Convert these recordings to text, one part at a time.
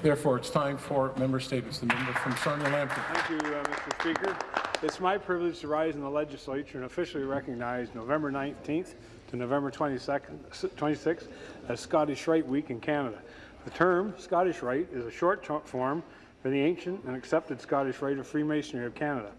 Therefore, it's time for member statements. The member from Sarnia Lambton. Thank you, uh, Mr. Speaker. It's my privilege to rise in the legislature and officially recognize November 19th to November 22nd, 26th as Scottish Rite Week in Canada. The term Scottish Rite is a short form for the ancient and accepted Scottish Rite of Freemasonry of Canada.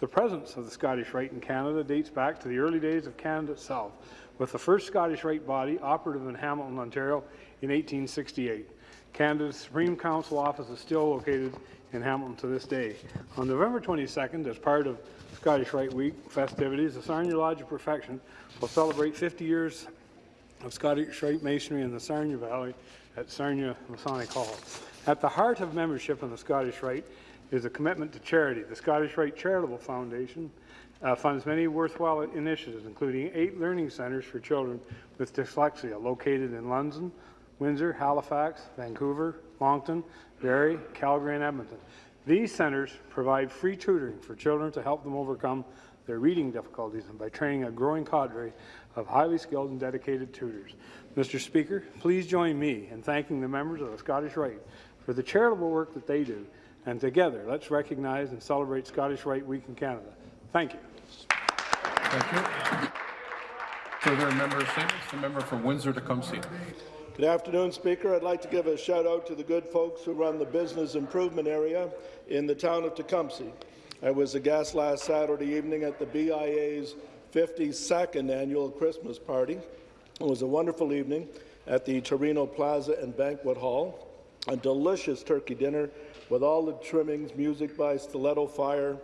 The presence of the Scottish Rite in Canada dates back to the early days of Canada itself, with the first Scottish Rite body operative in Hamilton, Ontario in 1868. Canada's Supreme Council office is still located in Hamilton to this day. On November 22nd, as part of Scottish Rite Week festivities, the Sarnia Lodge of Perfection will celebrate 50 years of Scottish Rite Masonry in the Sarnia Valley at Sarnia Masonic Hall. At the heart of membership in the Scottish Rite is a commitment to charity. The Scottish Rite Charitable Foundation uh, funds many worthwhile initiatives, including eight learning centres for children with dyslexia located in London, Windsor, Halifax, Vancouver, Moncton, Barrie, Calgary, and Edmonton. These centres provide free tutoring for children to help them overcome their reading difficulties and by training a growing cadre of highly skilled and dedicated tutors. Mr. Speaker, please join me in thanking the members of the Scottish Rite for the charitable work that they do, and together let's recognize and celebrate Scottish Rite Week in Canada. Thank you. Thank you. Further member statements. The member from Windsor-Tecumseh. Good afternoon, Speaker. I'd like to give a shout out to the good folks who run the business improvement area in the town of Tecumseh. I was a guest last Saturday evening at the BIA's 52nd annual Christmas party. It was a wonderful evening at the Torino Plaza and Banquet Hall. A delicious turkey dinner with all the trimmings, music by Stiletto Fire.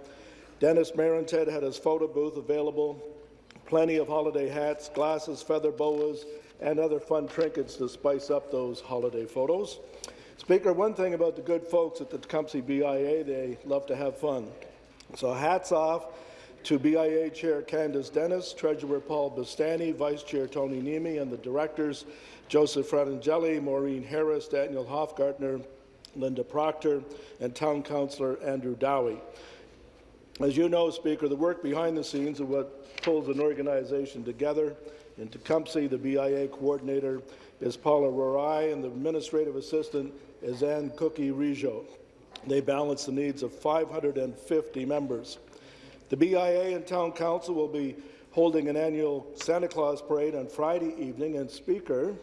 Dennis Marented had his photo booth available, plenty of holiday hats, glasses, feather boas, and other fun trinkets to spice up those holiday photos. Speaker, one thing about the good folks at the Tecumseh BIA, they love to have fun. So hats off to BIA Chair Candace Dennis, Treasurer Paul Bastani, Vice Chair Tony Nemi, and the directors Joseph Fratangeli, Maureen Harris, Daniel Hofgartner, Linda Proctor, and Town Councillor Andrew Dowie. As you know, Speaker, the work behind the scenes of what pulls an organization together in Tecumseh, the BIA coordinator is Paula Rorai, and the administrative assistant is Ann Cookie Rijo. They balance the needs of 550 members. The BIA and Town Council will be holding an annual Santa Claus parade on Friday evening, and Speaker,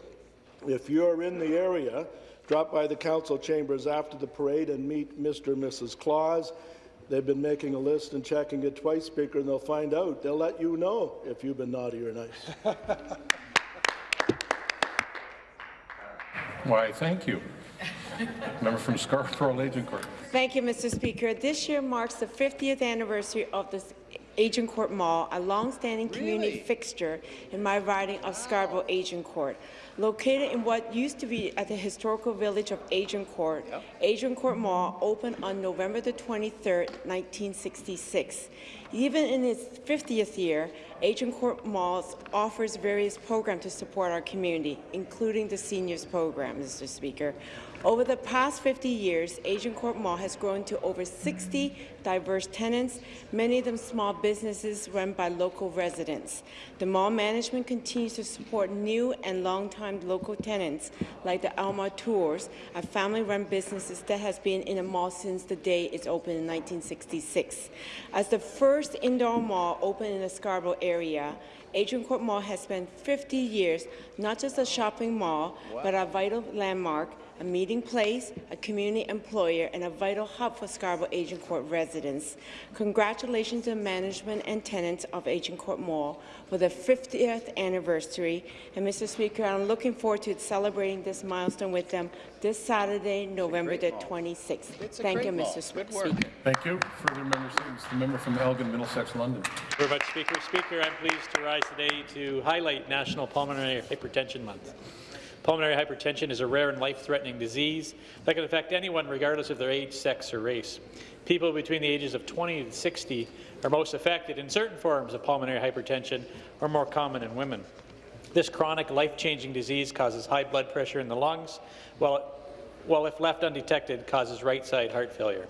if you're in the area, drop by the council chambers after the parade and meet Mr. and Mrs. Claus They've been making a list and checking it twice, Speaker, and they'll find out. They'll let you know if you've been naughty or nice. Why, thank you. Member from Scarborough Agincourt. Thank you, Mr. Speaker. This year marks the 50th anniversary of the Agincourt Mall, a long-standing community fixture in my riding of Scarborough Agincourt. Located in what used to be at the historical village of Agincourt, yep. Agincourt Mall opened on November the 23rd, 1966. Even in its 50th year, Agincourt Malls offers various programs to support our community, including the seniors program, Mr. Speaker. Over the past 50 years, Agincourt Mall has grown to over 60 diverse tenants, many of them small businesses run by local residents. The mall management continues to support new and long-time local tenants like the Alma Tours, a family-run business that has been in the mall since the day it opened in 1966. As the first indoor mall opened in the Scarborough area, Agincourt Mall has spent 50 years not just a shopping mall, but a vital landmark a meeting place, a community employer, and a vital hub for Scarborough Agincourt residents. Congratulations to management and tenants of Agincourt Mall for the 50th anniversary. And Mr. Speaker, I'm looking forward to celebrating this milestone with them this Saturday, November the 26th. Thank you, Mr. Speaker. Thank you. Further member statements. The member from Elgin, Middlesex, London. Very much, Speaker. Speaker, I'm pleased to rise today to highlight National Pulmonary Hypertension Month. Pulmonary hypertension is a rare and life-threatening disease that can affect anyone regardless of their age, sex or race. People between the ages of 20 and 60 are most affected, and certain forms of pulmonary hypertension are more common in women. This chronic, life-changing disease causes high blood pressure in the lungs, while, while if left undetected, causes right-side heart failure.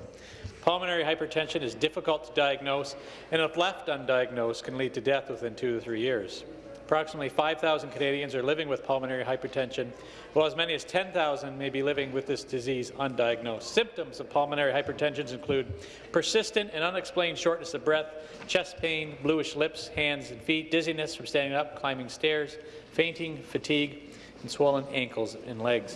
Pulmonary hypertension is difficult to diagnose, and if left undiagnosed, can lead to death within two to three years. Approximately 5,000 Canadians are living with pulmonary hypertension, while as many as 10,000 may be living with this disease undiagnosed. Symptoms of pulmonary hypertension include persistent and unexplained shortness of breath, chest pain, bluish lips, hands and feet, dizziness from standing up, climbing stairs, fainting, fatigue, and swollen ankles and legs.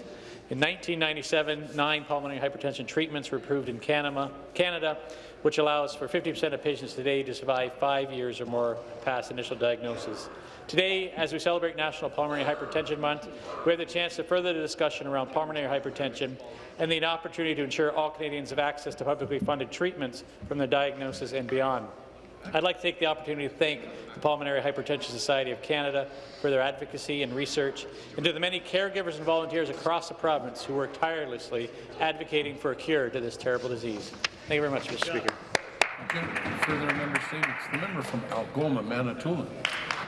In 1997, nine pulmonary hypertension treatments were approved in Canada, which allows for 50% of patients today to survive five years or more past initial diagnosis. Today, as we celebrate National Pulmonary Hypertension Month, we have the chance to further the discussion around pulmonary hypertension and the opportunity to ensure all Canadians have access to publicly funded treatments from their diagnosis and beyond. I'd like to take the opportunity to thank the Pulmonary Hypertension Society of Canada for their advocacy and research, and to the many caregivers and volunteers across the province who work tirelessly advocating for a cure to this terrible disease. Thank you very much, Mr. Speaker. Further member statements. The member from Algoma, Manitoulin.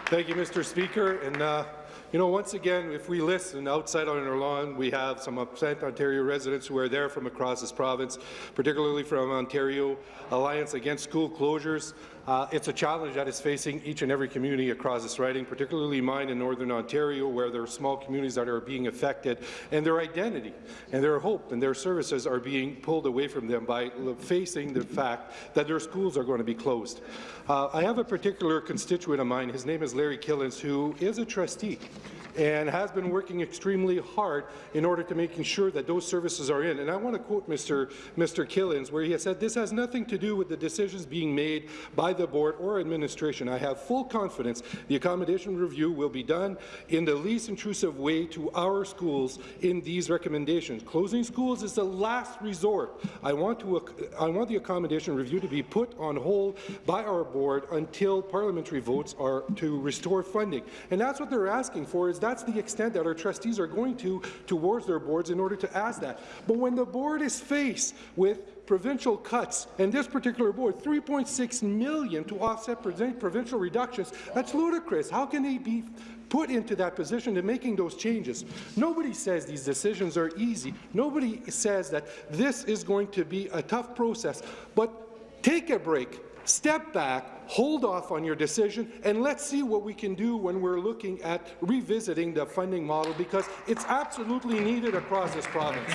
Thank you, Mr. Speaker. And, uh, you know, once again, if we listen outside on our lawn, we have some upset Ontario residents who are there from across this province, particularly from Ontario Alliance Against School Closures. Uh, it's a challenge that is facing each and every community across this riding, particularly mine in Northern Ontario, where there are small communities that are being affected, and their identity and their hope and their services are being pulled away from them by facing the fact that their schools are going to be closed. Uh, I have a particular constituent of mine. His name is Larry Killens, who is a trustee and has been working extremely hard in order to making sure that those services are in. And I want to quote Mr. Mr. Killens, where he has said, this has nothing to do with the decisions being made by the board or administration. I have full confidence the accommodation review will be done in the least intrusive way to our schools in these recommendations. Closing schools is the last resort. I want, to, I want the accommodation review to be put on hold by our board until parliamentary votes are to restore funding. And that's what they're asking for, is that's the extent that our trustees are going to towards their boards in order to ask that. But when the board is faced with provincial cuts, and this particular board, 3.6 million to offset provincial reductions, that's ludicrous. How can they be put into that position and making those changes. Nobody says these decisions are easy. Nobody says that this is going to be a tough process. But take a break, step back, hold off on your decision, and let's see what we can do when we're looking at revisiting the funding model, because it's absolutely needed across this province.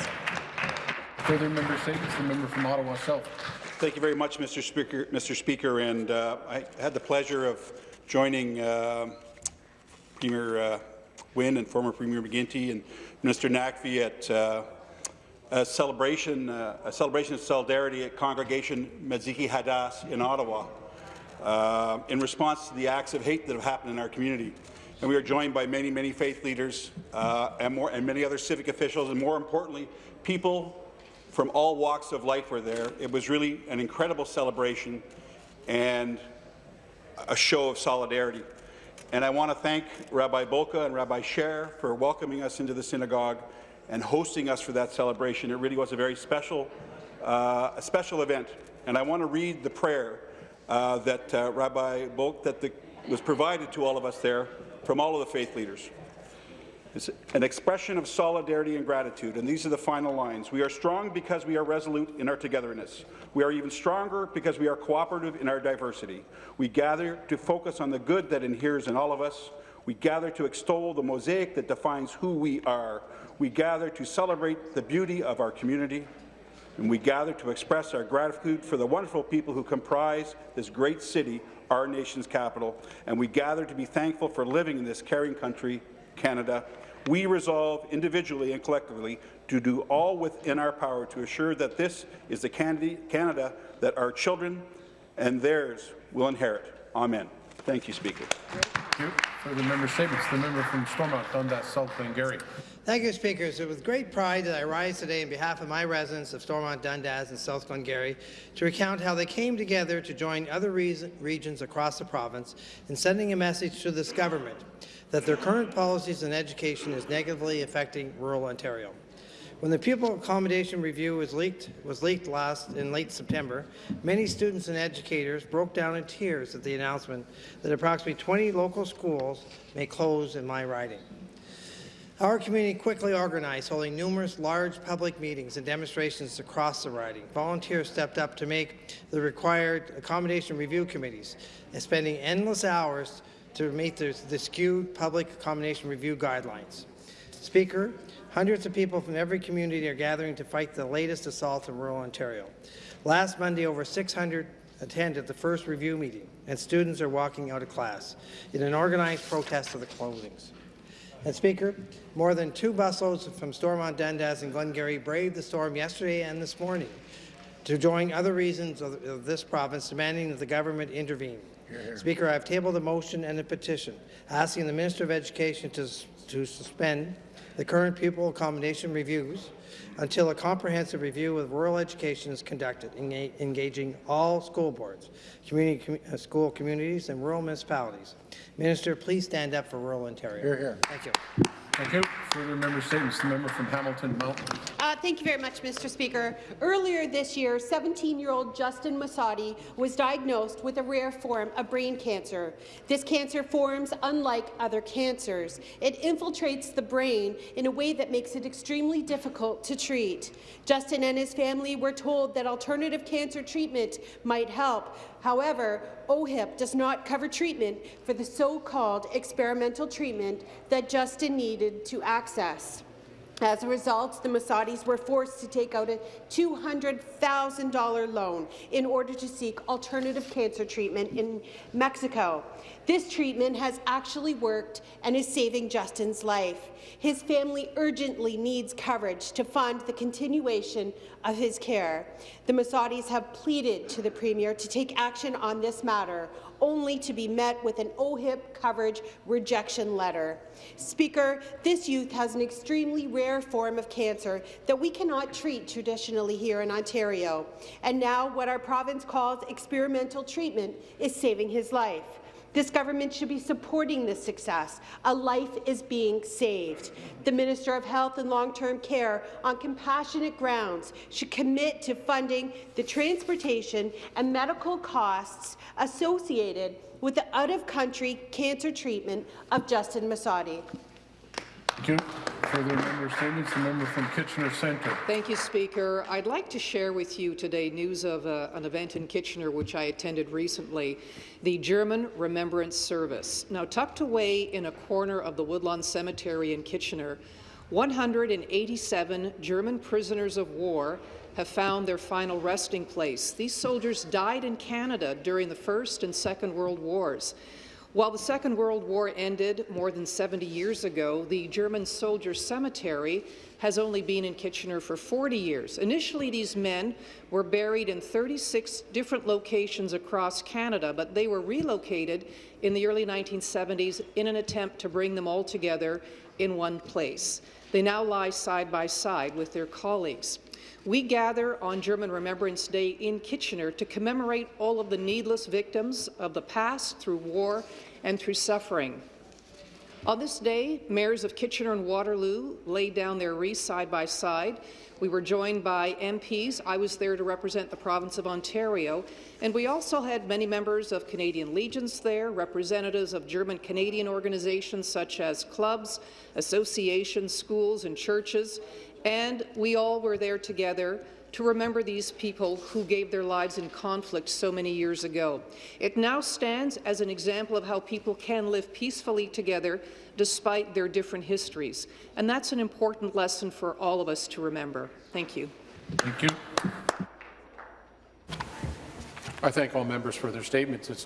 Further member statements. The member from Ottawa South. Thank you very much, Mr. Speaker. Mr. Speaker, and uh, I had the pleasure of joining uh, Premier uh, Wynne and former Premier McGuinty and Minister Naqvi at uh, a celebration, uh, a celebration of solidarity at Congregation Machzikei Hadas in Ottawa uh, in response to the acts of hate that have happened in our community. And we are joined by many, many faith leaders uh, and, more, and many other civic officials, and more importantly, people from all walks of life were there. It was really an incredible celebration and a show of solidarity. And I want to thank Rabbi Bulka and Rabbi Scher for welcoming us into the synagogue and hosting us for that celebration. It really was a very special, uh, a special event. And I want to read the prayer uh, that uh, Rabbi Bolk that the, was provided to all of us there from all of the faith leaders. It's an expression of solidarity and gratitude, and these are the final lines. We are strong because we are resolute in our togetherness. We are even stronger because we are cooperative in our diversity. We gather to focus on the good that inheres in all of us. We gather to extol the mosaic that defines who we are. We gather to celebrate the beauty of our community. And we gather to express our gratitude for the wonderful people who comprise this great city, our nation's capital. And we gather to be thankful for living in this caring country, Canada, we resolve individually and collectively to do all within our power to assure that this is the Canada that our children and theirs will inherit. Amen. Thank you, Speaker. Thank you. For the member statements, the member from Stormont, Dundas, South Glengarry. Thank you, Speaker. It's with great pride that I rise today on behalf of my residents of Stormont, Dundas and South Glengarry to recount how they came together to join other regions across the province in sending a message to this government that their current policies in education is negatively affecting rural Ontario. When the pupil accommodation review was leaked, was leaked last in late September, many students and educators broke down in tears at the announcement that approximately 20 local schools may close in my riding. Our community quickly organized, holding numerous large public meetings and demonstrations across the riding. Volunteers stepped up to make the required accommodation review committees and spending endless hours to meet the, the skewed public accommodation review guidelines. Speaker, hundreds of people from every community are gathering to fight the latest assault in rural Ontario. Last Monday, over 600 attended the first review meeting, and students are walking out of class in an organized protest of the closings. And Speaker, more than two busloads from Stormont Dundas and Glengarry braved the storm yesterday and this morning to join other regions of, of this province demanding that the government intervene. Speaker, I have tabled a motion and a petition asking the Minister of Education to, to suspend the current pupil accommodation reviews until a comprehensive review of rural education is conducted, enga- engaging all school boards, community, commu- uh, school communities, and rural municipalities. Minister, please stand up for rural Ontario. Hear, here. Thank you. Thank you. Further member statements, the member from Hamilton Mountain. Uh, thank you very much, Mr. Speaker. Earlier this year, 17-year-old Justin Masadi was diagnosed with a rare form of brain cancer. This cancer forms unlike other cancers. It infiltrates the brain in a way that makes it extremely difficult to treat. Justin and his family were told that alternative cancer treatment might help. However, OHIP does not cover treatment for the so-called experimental treatment that Justin needed to access. As a result, the Masadis were forced to take out a $200,000 loan in order to seek alternative cancer treatment in Mexico. This treatment has actually worked and is saving Justin's life. His family urgently needs coverage to fund the continuation of his care. The Masadis have pleaded to the Premier to take action on this matter, only to be met with an OHIP coverage rejection letter. Speaker, this youth has an extremely rare form of cancer that we cannot treat traditionally here in Ontario. And now what our province calls experimental treatment is saving his life. This government should be supporting this success. A life is being saved. The Minister of Health and Long-Term Care, on compassionate grounds, should commit to funding the transportation and medical costs associated with the out-of-country cancer treatment of Justin Masadi. Further member statements, the member from Kitchener Centre. Thank you, Speaker. I'd like to share with you today news of uh, an event in Kitchener which I attended recently, the German Remembrance Service. Now, tucked away in a corner of the Woodland Cemetery in Kitchener, 187 German prisoners of war have found their final resting place. These soldiers died in Canada during the First and Second World Wars. While the Second World War ended more than 70 years ago, the German Soldier Cemetery has only been in Kitchener for 40 years. Initially, these men were buried in 36 different locations across Canada, but they were relocated in the early 1970s in an attempt to bring them all together in one place. They now lie side by side with their colleagues. We gather on German Remembrance Day in Kitchener to commemorate all of the needless victims of the past through war and through suffering. On this day, mayors of Kitchener and Waterloo laid down their wreaths side by side. We were joined by MPs. I was there to represent the province of Ontario. And we also had many members of Canadian Legions there, representatives of German-Canadian organizations such as clubs, associations, schools and churches. And we all were there together to remember these people who gave their lives in conflict so many years ago. It now stands as an example of how people can live peacefully together despite their different histories. And that's an important lesson for all of us to remember. Thank you. Thank you. I thank all members for their statements. It's